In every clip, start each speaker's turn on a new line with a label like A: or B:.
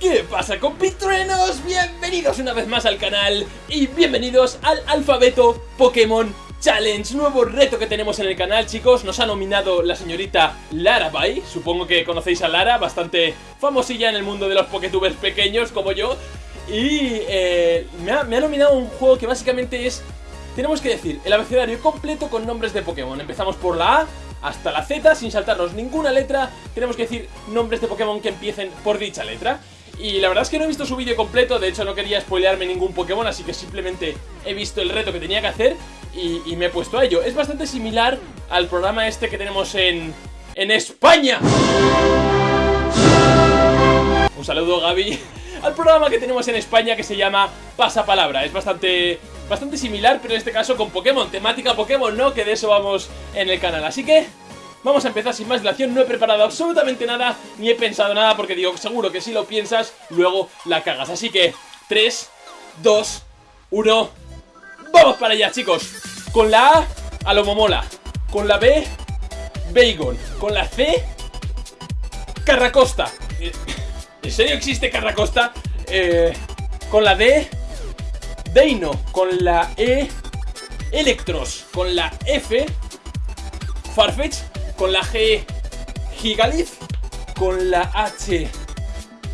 A: ¿Qué pasa compitruenos? Bienvenidos una vez más al canal y bienvenidos al Alfabeto Pokémon Challenge, nuevo reto que tenemos en el canal chicos, nos ha nominado la señorita Lara Bay, supongo que conocéis a Lara, bastante famosilla en el mundo de los Poketubers pequeños como yo. Y eh, me, ha, me ha nominado un juego que básicamente es, tenemos que decir, el abecedario completo con nombres de Pokémon. Empezamos por la A hasta la Z sin saltarnos ninguna letra. Tenemos que decir nombres de Pokémon que empiecen por dicha letra y la verdad es que no he visto su vídeo completo, de hecho no quería spoilearme ningún Pokémon, así que simplemente he visto el reto que tenía que hacer y, me he puesto a ello. Es bastante similar al programa este que tenemos en, en España. Un saludo Gaby al programa que tenemos en España que se llama Pasapalabra. Es bastante, bastante similar, pero en este caso con Pokémon, temática Pokémon, ¿no? Que de eso vamos en el canal. Así que Vamos a empezar sin más dilación, no he preparado absolutamente nada, ni he pensado nada, porque digo, seguro que si lo piensas, luego la cagas. Así que, 3, 2, 1, ¡vamos para allá, chicos! Con la A, a lo momola. Con la B, Bacon. Con la C, Carracosta. Eh, ¿En serio existe Carracosta? Eh, con la D, Deino. Con la E, Electros. Con la F, Farfetch con la G Gigalith, con la H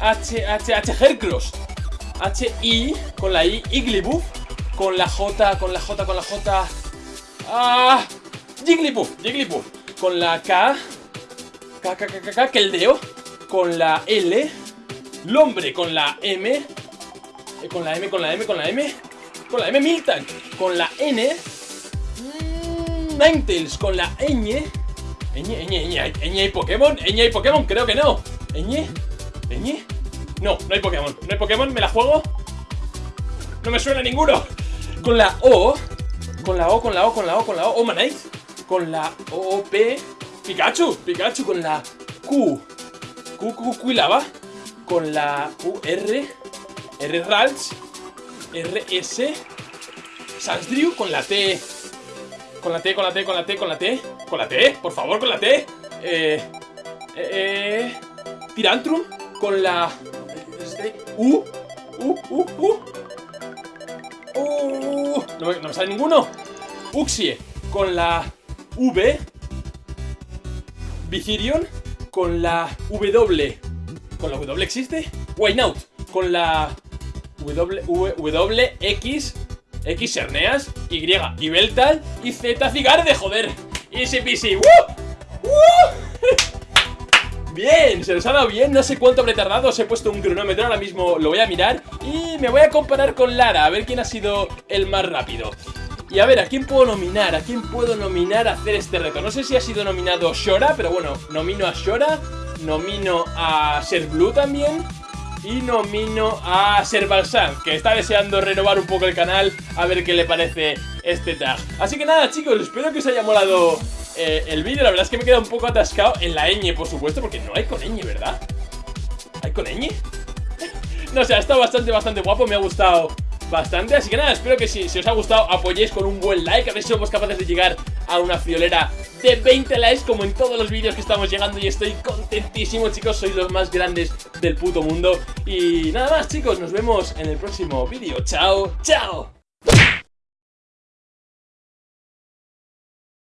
A: H, H, H, Hercross, H, I, con la I, Igglybuff, con la J, con la J, con la J, ah, Jigglypuff, Jigglypuff, con la K, K, K, K, K, K, Keldeo, con la L, Lombre, con la M, eh, con la M, con la M, con la M, con la M, Miltank, con la N, mmm, Ninetales, con la ñ, Eñe, Eñe, Eñe, Eñe, hay Pokémon, Eñe, hay Pokémon, creo que no. Eñe, Eñe No, no hay Pokémon, no hay Pokémon, me la juego No me suena ninguno. Con la O Con la O, con la O, con la O, con la O, Omanite Con la O, P Pikachu, Pikachu, con la Q. Q, Q, Q y lava. Con la U, R. R, Ralts. R, S. Sansdrew, con la T con la T, con la T, con la T, con la T. Con la T, por favor, con la T. Eh... Eh... eh. Tirantrum Con la... U U, U, U. Uh, no, me sale ninguno. Uxie Con la V. Visirion Con la W. ¿Con la W existe? Whiteout Con la w, w X X Serneas, Y Ibeltal y Z Cigarde, joder. Easy peasy. ¡Woo! Bien, se nos ha dado bien, no sé cuánto habré tardado, os he puesto un cronómetro, ahora mismo lo voy a mirar Y me voy a comparar con Lara, a ver quién ha sido el más rápido Y a ver, ¿a quién puedo nominar? ¿A quién puedo nominar a hacer este reto? No sé si ha sido nominado Shora, pero bueno, nomino a Shora Nomino a Ser Blue también y nomino a Servalsan, que está deseando renovar un poco el canal a ver qué le parece este tag. Así que nada chicos, espero que os haya molado eh, el vídeo, la verdad es que me queda un poco atascado en la ñ por supuesto, porque no hay con ñ, ¿verdad? ¿Hay con ñ? no sé, ha estado bastante, bastante guapo, me ha gustado bastante Así que nada, espero que si, si os ha gustado apoyéis con un buen like A ver si somos capaces de llegar a una friolera de 20 likes como en todos los vídeos que estamos llegando y estoy contentísimo chicos, sois los más grandes del puto mundo. Y nada más chicos, nos vemos en el próximo vídeo, chao, chao